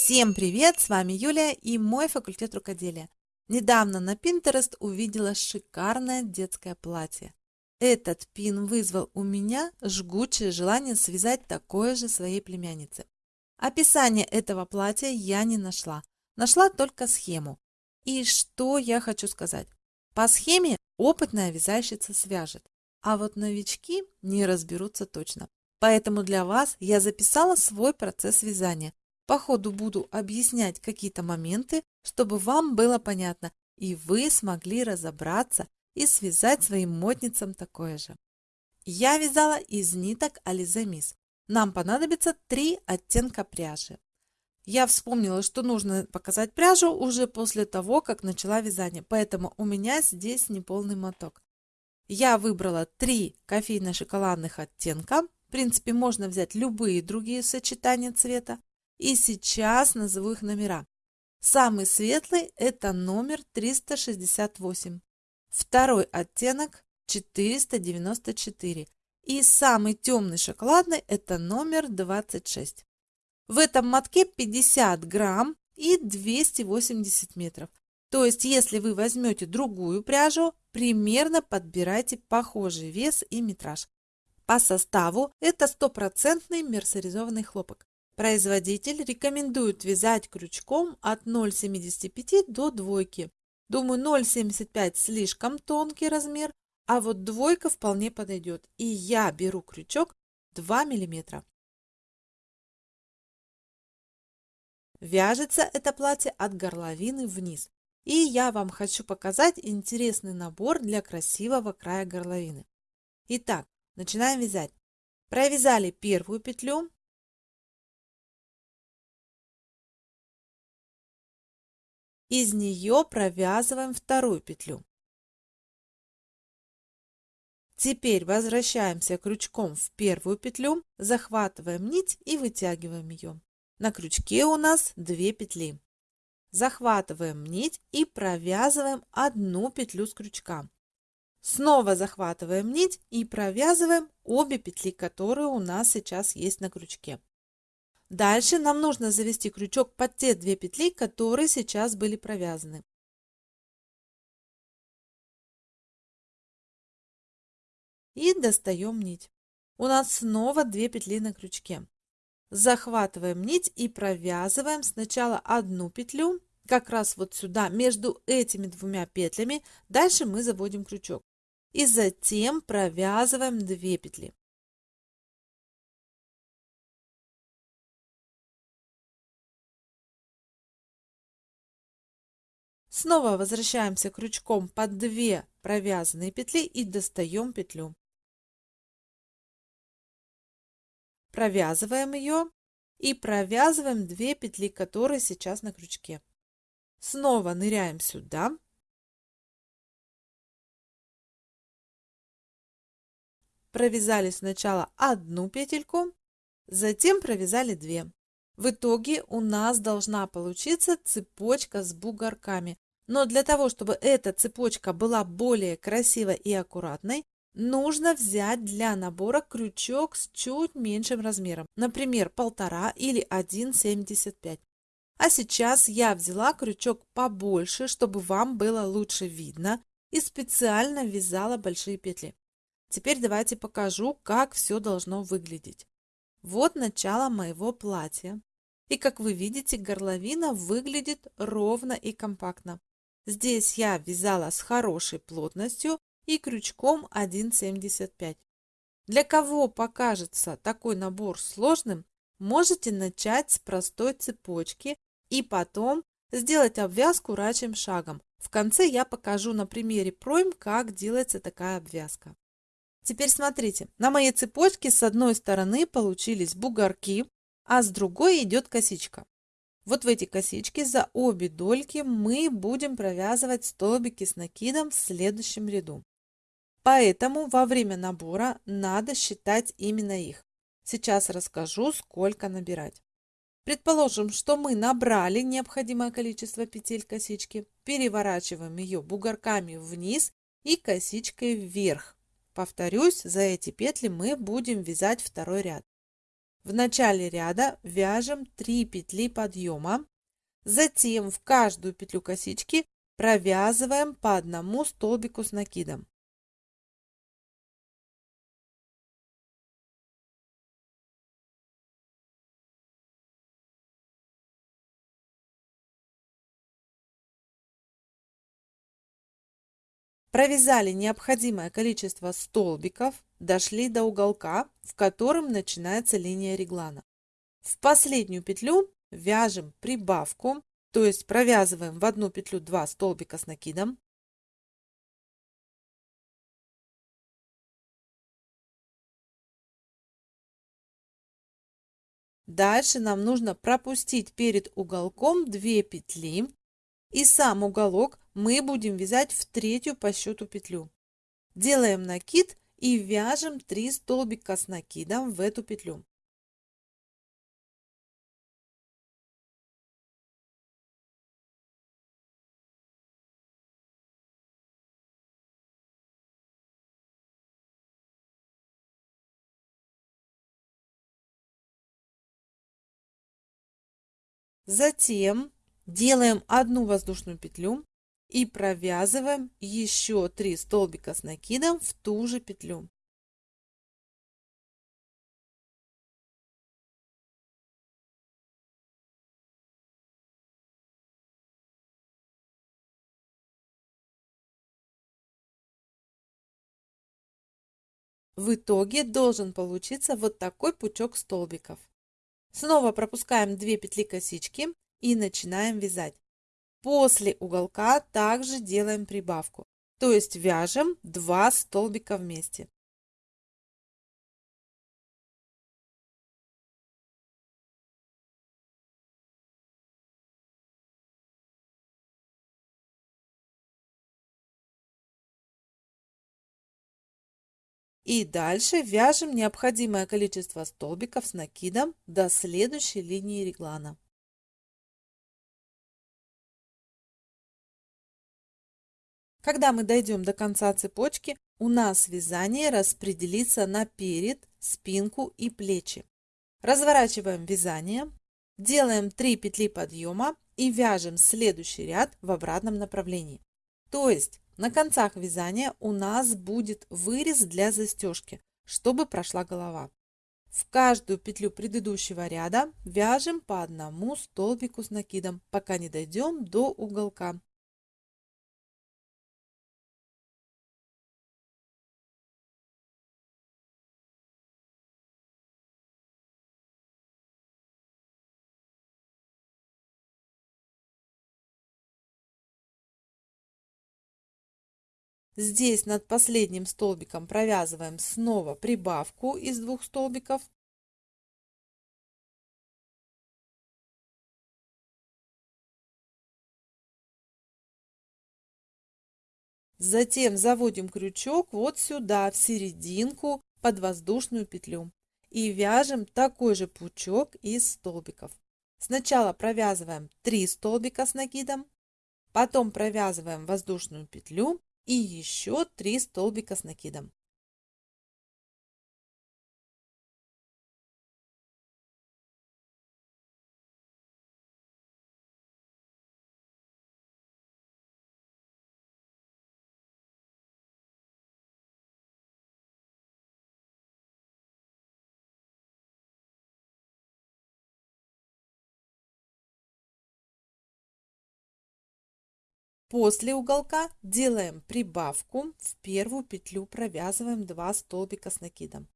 Всем привет! С вами Юлия и мой факультет рукоделия. Недавно на Pinterest увидела шикарное детское платье. Этот пин вызвал у меня жгучее желание связать такое же своей племяннице. Описание этого платья я не нашла. Нашла только схему. И что я хочу сказать. По схеме опытная вязальщица свяжет, а вот новички не разберутся точно. Поэтому для вас я записала свой процесс вязания. По ходу буду объяснять какие-то моменты, чтобы вам было понятно, и вы смогли разобраться и связать своим модницам такое же. Я вязала из ниток Miss. Нам понадобится три оттенка пряжи. Я вспомнила, что нужно показать пряжу уже после того, как начала вязание, поэтому у меня здесь неполный моток. Я выбрала три кофейно-шоколадных оттенка. В принципе, можно взять любые другие сочетания цвета. И сейчас назову их номера. Самый светлый – это номер 368. Второй оттенок 494. И самый темный шоколадный это номер 26. В этом мотке 50 грамм и 280 метров. То есть, если вы возьмете другую пряжу, примерно подбирайте похожий вес и метраж. По составу это стопроцентный мерсеризованный хлопок. Производитель рекомендует вязать крючком от 0,75 до двойки. Думаю, 0,75 слишком тонкий размер, а вот двойка вполне подойдет. И я беру крючок 2 мм. Вяжется это платье от горловины вниз. И я вам хочу показать интересный набор для красивого края горловины. Итак, начинаем вязать. Провязали первую петлю, Из нее провязываем вторую петлю. Теперь возвращаемся крючком в первую петлю, захватываем нить и вытягиваем ее. На крючке у нас 2 петли. Захватываем нить и провязываем одну петлю с крючка. Снова захватываем нить и провязываем обе петли, которые у нас сейчас есть на крючке. Дальше нам нужно завести крючок под те две петли, которые сейчас были провязаны. И достаем нить. У нас снова две петли на крючке. Захватываем нить и провязываем сначала одну петлю, как раз вот сюда, между этими двумя петлями. Дальше мы заводим крючок. И затем провязываем две петли. Снова возвращаемся крючком под 2 провязанные петли и достаем петлю. Провязываем ее и провязываем 2 петли, которые сейчас на крючке. Снова ныряем сюда. Провязали сначала одну петельку, затем провязали 2. В итоге у нас должна получиться цепочка с бугорками. Но для того, чтобы эта цепочка была более красивой и аккуратной, нужно взять для набора крючок с чуть меньшим размером, например, 1,5 или 1,75. А сейчас я взяла крючок побольше, чтобы вам было лучше видно, и специально вязала большие петли. Теперь давайте покажу, как все должно выглядеть. Вот начало моего платья. И как вы видите, горловина выглядит ровно и компактно. Здесь я вязала с хорошей плотностью и крючком 1,75. Для кого покажется такой набор сложным, можете начать с простой цепочки и потом сделать обвязку рачьим шагом. В конце я покажу на примере пройм, как делается такая обвязка. Теперь смотрите, на моей цепочке с одной стороны получились бугорки, а с другой идет косичка. Вот в эти косички за обе дольки мы будем провязывать столбики с накидом в следующем ряду. Поэтому во время набора надо считать именно их. Сейчас расскажу, сколько набирать. Предположим, что мы набрали необходимое количество петель косички, переворачиваем ее бугорками вниз и косичкой вверх. Повторюсь, за эти петли мы будем вязать второй ряд. В начале ряда вяжем 3 петли подъема, затем в каждую петлю косички провязываем по одному столбику с накидом. Провязали необходимое количество столбиков, дошли до уголка, в котором начинается линия реглана. В последнюю петлю вяжем прибавку, то есть провязываем в одну петлю 2 столбика с накидом. Дальше нам нужно пропустить перед уголком 2 петли и сам уголок мы будем вязать в третью по счету петлю. Делаем накид и вяжем 3 столбика с накидом в эту петлю. Затем делаем одну воздушную петлю и провязываем еще 3 столбика с накидом в ту же петлю. В итоге должен получиться вот такой пучок столбиков. Снова пропускаем 2 петли косички и начинаем вязать. После уголка также делаем прибавку, то есть вяжем 2 столбика вместе. И дальше вяжем необходимое количество столбиков с накидом до следующей линии реглана. Когда мы дойдем до конца цепочки, у нас вязание распределится на перед, спинку и плечи. Разворачиваем вязание, делаем 3 петли подъема и вяжем следующий ряд в обратном направлении. То есть на концах вязания у нас будет вырез для застежки, чтобы прошла голова. В каждую петлю предыдущего ряда вяжем по одному столбику с накидом, пока не дойдем до уголка. Здесь над последним столбиком провязываем снова прибавку из двух столбиков. Затем заводим крючок вот сюда, в серединку, под воздушную петлю. И вяжем такой же пучок из столбиков. Сначала провязываем 3 столбика с накидом, потом провязываем воздушную петлю и еще 3 столбика с накидом. После уголка делаем прибавку, в первую петлю провязываем 2 столбика с накидом.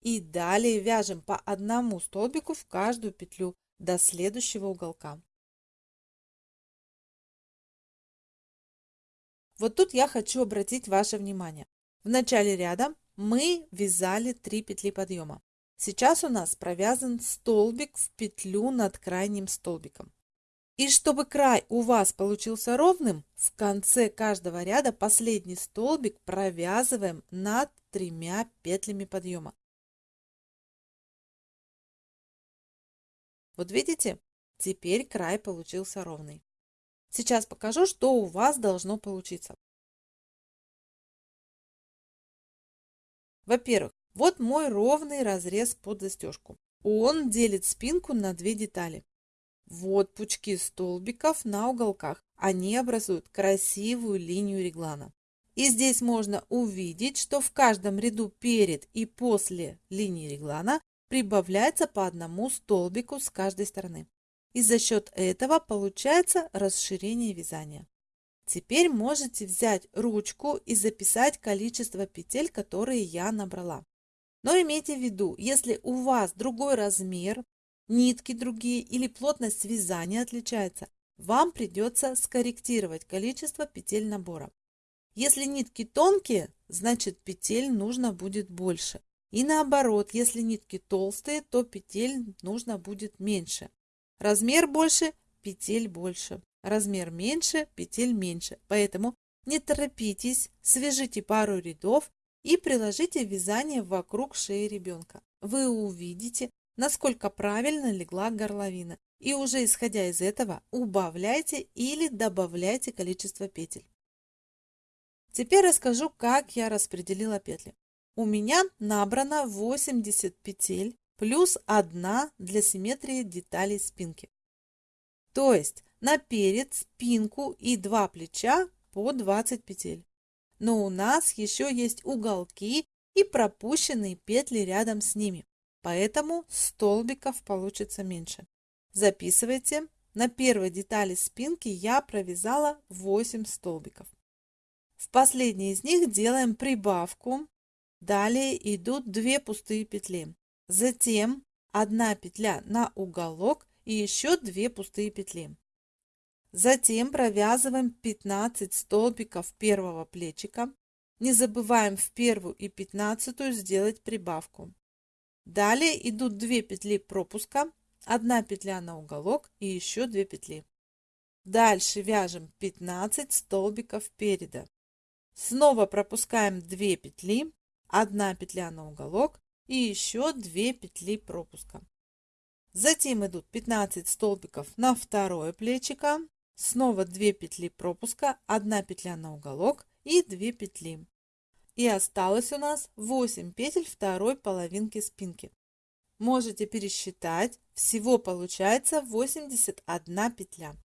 И далее вяжем по одному столбику в каждую петлю до следующего уголка. Вот тут я хочу обратить ваше внимание. В начале ряда мы вязали 3 петли подъема. Сейчас у нас провязан столбик в петлю над крайним столбиком. И чтобы край у вас получился ровным, в конце каждого ряда последний столбик провязываем над тремя петлями подъема. Вот видите, теперь край получился ровный. Сейчас покажу, что у вас должно получиться. Во-первых, вот мой ровный разрез под застежку. Он делит спинку на две детали. Вот пучки столбиков на уголках. Они образуют красивую линию реглана. И здесь можно увидеть, что в каждом ряду перед и после линии реглана прибавляется по одному столбику с каждой стороны. И за счет этого получается расширение вязания. Теперь можете взять ручку и записать количество петель, которые я набрала. Но имейте в виду, если у вас другой размер, нитки другие или плотность вязания отличается, вам придется скорректировать количество петель набора. Если нитки тонкие, значит петель нужно будет больше. И наоборот, если нитки толстые, то петель нужно будет меньше. Размер больше, петель больше. Размер меньше, петель меньше. Поэтому не торопитесь, свяжите пару рядов и приложите вязание вокруг шеи ребенка. Вы увидите, насколько правильно легла горловина. И уже исходя из этого убавляйте или добавляйте количество петель. Теперь расскажу, как я распределила петли. У меня набрано 80 петель плюс 1 для симметрии деталей спинки. То есть на перед, спинку и два плеча по 20 петель. Но у нас еще есть уголки и пропущенные петли рядом с ними, поэтому столбиков получится меньше. Записывайте. На первой детали спинки я провязала 8 столбиков. В последней из них делаем прибавку. Далее идут 2 пустые петли. Затем 1 петля на уголок и еще 2 пустые петли. Затем провязываем 15 столбиков первого плечика. Не забываем в первую и пятнадцатую сделать прибавку. Далее идут 2 петли пропуска, 1 петля на уголок и еще 2 петли. Дальше вяжем 15 столбиков переда. Снова пропускаем 2 петли, 1 петля на уголок и еще 2 петли пропуска. Затем идут 15 столбиков на второе плечико, снова 2 петли пропуска, 1 петля на уголок и 2 петли. И осталось у нас 8 петель второй половинки спинки. Можете пересчитать, всего получается 81 петля.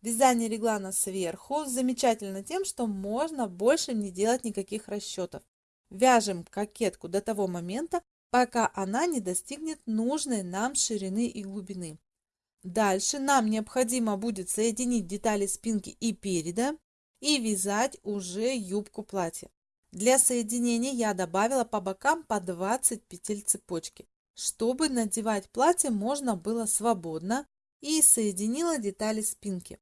Вязание реглана сверху замечательно тем, что можно больше не делать никаких расчетов. Вяжем кокетку до того момента, пока она не достигнет нужной нам ширины и глубины. Дальше нам необходимо будет соединить детали спинки и переда и вязать уже юбку платья. Для соединения я добавила по бокам по 20 петель цепочки, чтобы надевать платье можно было свободно и соединила детали спинки.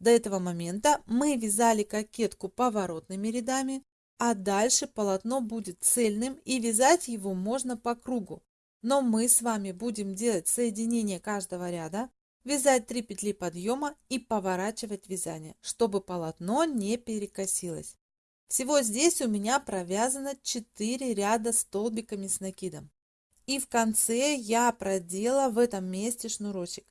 До этого момента мы вязали кокетку поворотными рядами, а дальше полотно будет цельным и вязать его можно по кругу. Но мы с вами будем делать соединение каждого ряда, вязать 3 петли подъема и поворачивать вязание, чтобы полотно не перекосилось. Всего здесь у меня провязано 4 ряда столбиками с накидом. И в конце я продела в этом месте шнурочек.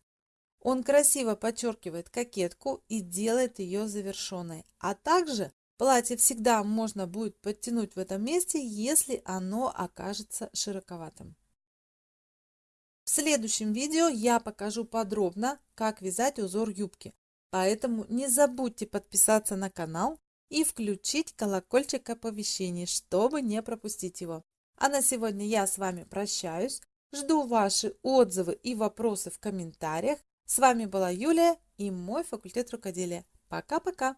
Он красиво подчеркивает кокетку и делает ее завершенной. А также платье всегда можно будет подтянуть в этом месте, если оно окажется широковатым. Следующем видео я покажу подробно, как вязать узор юбки. Поэтому не забудьте подписаться на канал и включить колокольчик оповещений, чтобы не пропустить его. А на сегодня я с вами прощаюсь. Жду ваши отзывы и вопросы в комментариях. С вами была Юлия и мой факультет рукоделия. Пока-пока!